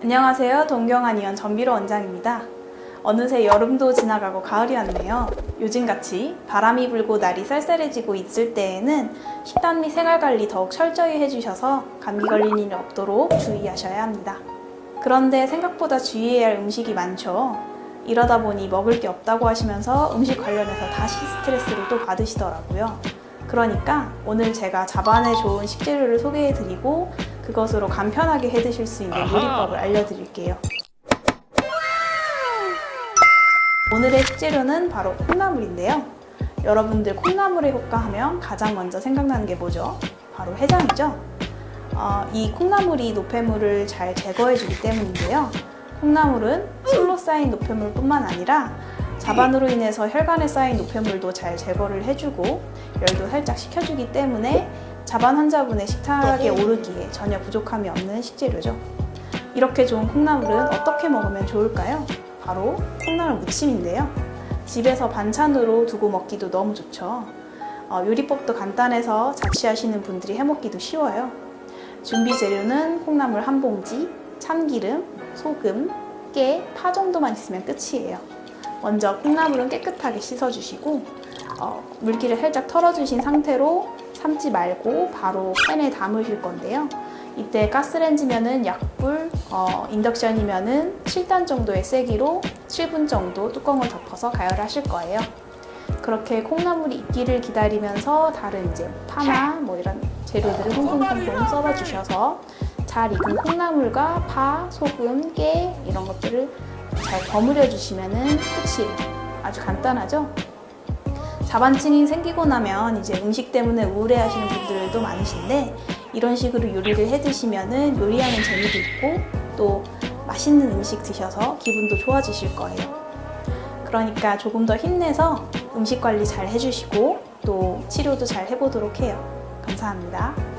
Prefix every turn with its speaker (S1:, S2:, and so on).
S1: 안녕하세요. 동경한의원 전비로 원장입니다. 어느새 여름도 지나가고 가을이 왔네요. 요즘같이 바람이 불고 날이 쌀쌀해지고 있을 때에는 식단 및 생활관리 더욱 철저히 해주셔서 감기 걸릴 일이 없도록 주의하셔야 합니다. 그런데 생각보다 주의해야 할 음식이 많죠. 이러다 보니 먹을 게 없다고 하시면서 음식 관련해서 다시 스트레스를 또 받으시더라고요. 그러니까 오늘 제가 자반에 좋은 식재료를 소개해드리고 그것으로 간편하게 해 드실 수 있는 요리법을 알려드릴게요. 오늘의 식재료는 바로 콩나물인데요. 여러분들 콩나물의 효과 하면 가장 먼저 생각나는 게 뭐죠? 바로 해장이죠. 어, 이 콩나물이 노폐물을 잘 제거해주기 때문인데요. 콩나물은 술로 쌓인 노폐물뿐만 아니라 자반으로 인해서 혈관에 쌓인 노폐물도 잘 제거를 해주고 열도 살짝 식혀주기 때문에 자반 환자분의 식탁에 오르기에 전혀 부족함이 없는 식재료죠. 이렇게 좋은 콩나물은 어떻게 먹으면 좋을까요? 바로 콩나물 무침인데요. 집에서 반찬으로 두고 먹기도 너무 좋죠. 어, 요리법도 간단해서 자취하시는 분들이 해먹기도 쉬워요. 준비 재료는 콩나물 한 봉지, 참기름, 소금, 깨, 파 정도만 있으면 끝이에요. 먼저 콩나물은 깨끗하게 씻어주시고 어, 물기를 살짝 털어주신 상태로 삶지 말고 바로 팬에 담으실 건데요. 이때 가스렌지면은 약불, 어, 인덕션이면은 7단 정도의 세기로 7분 정도 뚜껑을 덮어서 가열하실 거예요. 그렇게 콩나물이 익기를 기다리면서 다른 이제 파나 뭐 이런 재료들을 콩콩콩콩 썰어 주셔서 잘 익은 콩나물과 파, 소금, 깨 이런 것들을 잘 버무려 주시면은 끝이에요. 아주 간단하죠? 자반증이 생기고 나면 이제 음식 때문에 우울해하시는 분들도 많으신데 이런 식으로 요리를 해 드시면은 요리하는 재미도 있고 또 맛있는 음식 드셔서 기분도 좋아지실 거예요. 그러니까 조금 더 힘내서 음식 관리 잘 해주시고 또 치료도 잘 해보도록 해요. 감사합니다.